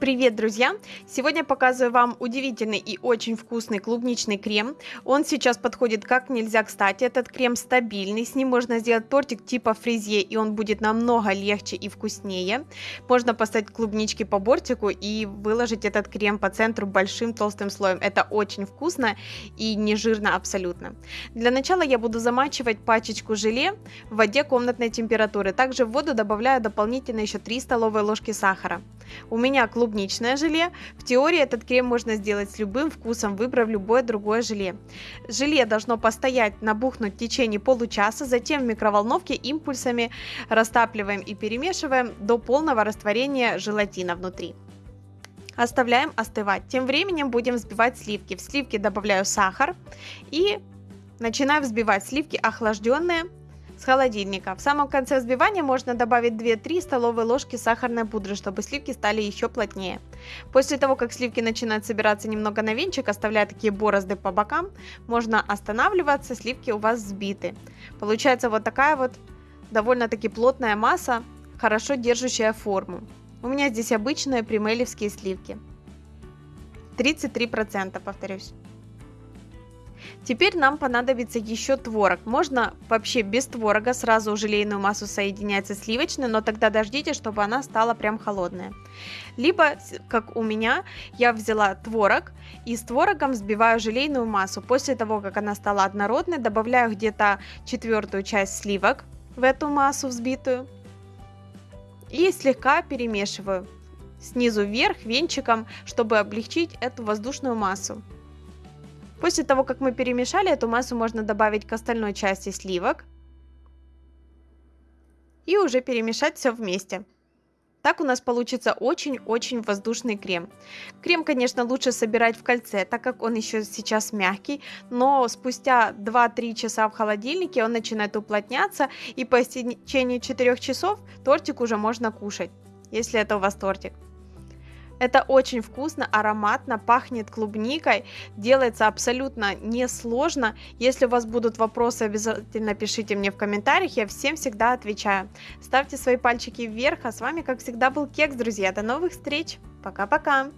Привет, друзья! Сегодня показываю вам удивительный и очень вкусный клубничный крем. Он сейчас подходит как нельзя кстати. Этот крем стабильный, с ним можно сделать тортик типа фрезье, и он будет намного легче и вкуснее. Можно поставить клубнички по бортику и выложить этот крем по центру большим толстым слоем. Это очень вкусно и не жирно абсолютно. Для начала я буду замачивать пачечку желе в воде комнатной температуры. Также в воду добавляю дополнительно еще 3 столовые ложки сахара. У меня клуб клубничное желе. В теории этот крем можно сделать с любым вкусом, выбрав любое другое желе. Желе должно постоять, набухнуть в течение получаса, затем в микроволновке импульсами растапливаем и перемешиваем до полного растворения желатина внутри. Оставляем остывать. Тем временем будем взбивать сливки. В сливки добавляю сахар и начинаю взбивать сливки охлажденные с холодильника. В самом конце взбивания можно добавить 2-3 столовые ложки сахарной пудры, чтобы сливки стали еще плотнее. После того, как сливки начинают собираться немного на венчик, оставляя такие борозды по бокам, можно останавливаться, сливки у вас взбиты. Получается вот такая вот довольно-таки плотная масса, хорошо держащая форму. У меня здесь обычные примелевские сливки. 33%, повторюсь. Теперь нам понадобится еще творог. Можно вообще без творога сразу желейную массу соединять со сливочной, но тогда дождите, чтобы она стала прям холодная. Либо, как у меня, я взяла творог и с творогом взбиваю желейную массу. После того, как она стала однородной, добавляю где-то четвертую часть сливок в эту массу взбитую и слегка перемешиваю снизу вверх венчиком, чтобы облегчить эту воздушную массу. После того, как мы перемешали, эту массу можно добавить к остальной части сливок. И уже перемешать все вместе. Так у нас получится очень-очень воздушный крем. Крем, конечно, лучше собирать в кольце, так как он еще сейчас мягкий, но спустя 2-3 часа в холодильнике он начинает уплотняться, и по истечении 4 часов тортик уже можно кушать, если это у вас тортик. Это очень вкусно, ароматно, пахнет клубникой, делается абсолютно несложно. Если у вас будут вопросы, обязательно пишите мне в комментариях, я всем всегда отвечаю. Ставьте свои пальчики вверх, а с вами, как всегда, был Кекс, друзья. До новых встреч, пока-пока!